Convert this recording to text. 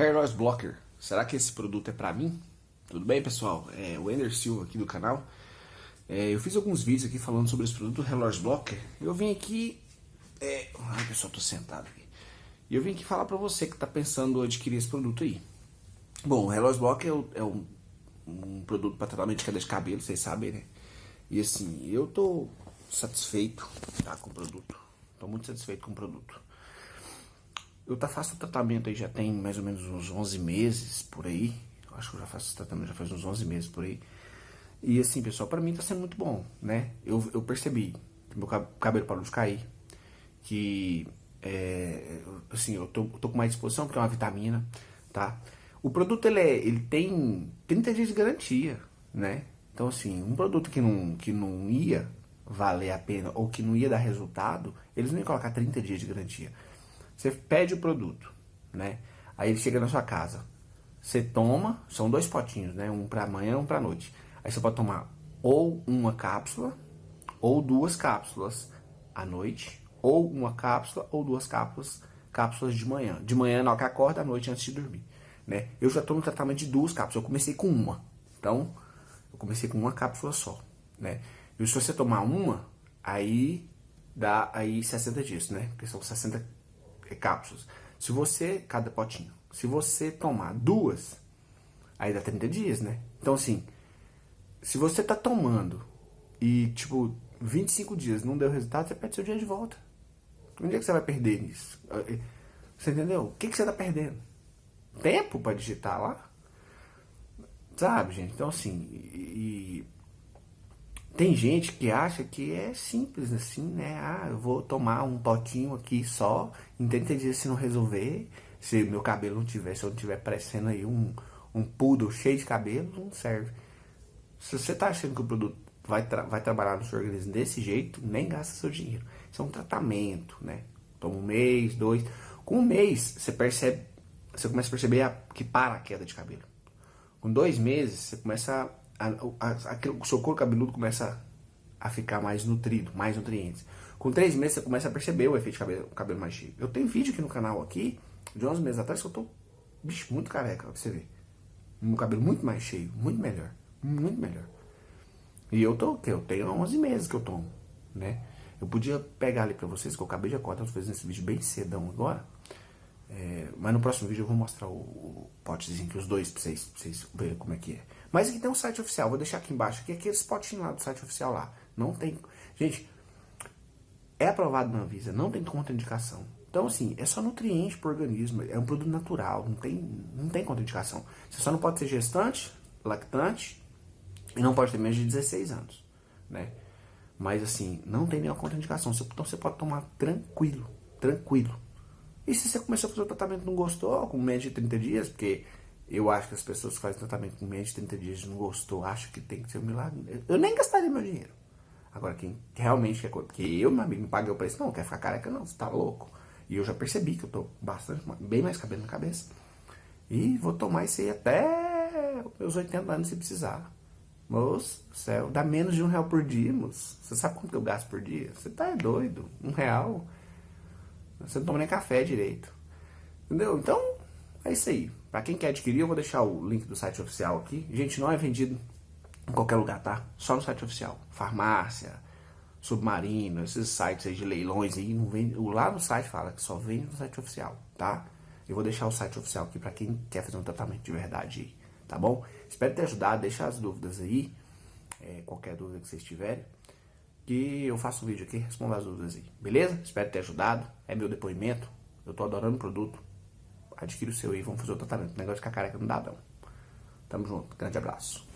Hair Loss Blocker. Será que esse produto é pra mim? Tudo bem, pessoal? É o Ender Silva aqui do canal. É, eu fiz alguns vídeos aqui falando sobre esse produto Hair Loss Blocker. Eu vim aqui... É... Ai, pessoal, tô sentado aqui. E eu vim aqui falar pra você que tá pensando adquirir esse produto aí. Bom, o Hair Loss Blocker é, um, um produto para tratamento de queda de cabelo, vocês sabem, né? E assim, eu tô satisfeito tá, com o produto. Tô muito satisfeito com o produto. Eu tá, faço tratamento aí já tem mais ou menos uns 11 meses por aí. Eu acho que eu já faço tratamento já faz uns 11 meses por aí. E assim, pessoal, pra mim tá sendo muito bom, né? Eu, eu percebi que meu cabelo parou de cair. Que, é, assim, eu tô, tô com mais disposição porque é uma vitamina, tá? O produto, ele, é, ele tem 30 dias de garantia, né? Então, assim, um produto que não, que não ia valer a pena ou que não ia dar resultado, eles não iam colocar 30 dias de garantia. Você pede o produto, né? Aí ele chega na sua casa. Você toma, são dois potinhos, né? Um para amanhã, um para noite. Aí você pode tomar ou uma cápsula ou duas cápsulas à noite, ou uma cápsula ou duas cápsulas, cápsulas de manhã. De manhã na hora que acorda, à noite antes de dormir, né? Eu já no tratamento de duas cápsulas. Eu comecei com uma. Então, eu comecei com uma cápsula só, né? E se você tomar uma, aí dá aí 60 dias, né? Porque são 60 cápsulas. Se você, cada potinho, se você tomar duas, aí dá 30 dias, né? Então assim, se você tá tomando e tipo 25 dias não deu resultado, você perde seu dia de volta. Onde é que você vai perder nisso? Você entendeu? O que, que você tá perdendo? Tempo para digitar lá? Sabe, gente? Então assim, e, tem gente que acha que é simples assim, né? Ah, eu vou tomar um potinho aqui só, em 30 dias se não resolver, se meu cabelo não tiver, se eu não tiver parecendo aí um, um poodle cheio de cabelo, não serve. Se você tá achando que o produto vai, tra vai trabalhar no seu organismo desse jeito, nem gasta seu dinheiro. Isso é um tratamento, né? Toma um mês, dois. Com um mês, você percebe, você começa a perceber a, que para a queda de cabelo. Com dois meses, você começa a, a, a, o seu couro cabeludo começa a ficar mais nutrido, mais nutrientes. Com três meses você começa a perceber o efeito de cabelo, cabelo mais cheio. Eu tenho vídeo aqui no canal aqui, de 11 meses atrás, que eu tô, bicho, muito careca, pra você ver. Meu cabelo muito mais cheio, muito melhor, muito melhor. E eu tô, eu tenho 11 meses que eu tomo, né? Eu podia pegar ali pra vocês, que eu acabei de acordar, tô fazendo esse vídeo bem cedão agora. É, mas no próximo vídeo eu vou mostrar o, o potezinho que os dois pra vocês, pra vocês verem como é que é. Mas aqui tem um site oficial, vou deixar aqui embaixo, aqui é aqueles potinhos lá do site oficial lá. Não tem... Gente, é aprovado na Anvisa, não tem contraindicação. Então assim, é só nutriente pro organismo, é um produto natural, não tem, não tem contraindicação. Você só não pode ser gestante, lactante e não pode ter menos de 16 anos, né? Mas assim, não tem nenhuma contraindicação, então você pode tomar tranquilo, tranquilo. E se você começou a fazer o tratamento e não gostou, com menos de 30 dias, porque eu acho que as pessoas que fazem tratamento com menos de 30 dias e não gostou, acham que tem que ser um milagre. Eu nem gastaria meu dinheiro. Agora, quem realmente quer... Porque eu, meu amigo, não paguei o preço. Não, quer ficar careca não, você tá louco. E eu já percebi que eu tô bastante, bem mais cabelo na cabeça. E vou tomar isso aí até meus 80 anos se precisar. Moço, céu, dá menos de um real por dia, moço. Você sabe quanto eu gasto por dia? Você tá doido. Um real... Você não toma nem café direito. Entendeu? Então, é isso aí. Pra quem quer adquirir, eu vou deixar o link do site oficial aqui. Gente, não é vendido em qualquer lugar, tá? Só no site oficial. Farmácia, Submarino, esses sites aí de leilões aí, não vende, lá no site fala que só vende no site oficial, tá? Eu vou deixar o site oficial aqui pra quem quer fazer um tratamento de verdade tá bom? Espero ter ajudado, deixa as dúvidas aí, é, qualquer dúvida que vocês tiverem que eu faço um vídeo aqui, respondo as dúvidas aí, beleza? Espero ter ajudado, é meu depoimento, eu tô adorando o produto, adquira o seu aí, vamos fazer o tratamento, o negócio de ficar careca não dá não. Tamo junto, grande abraço.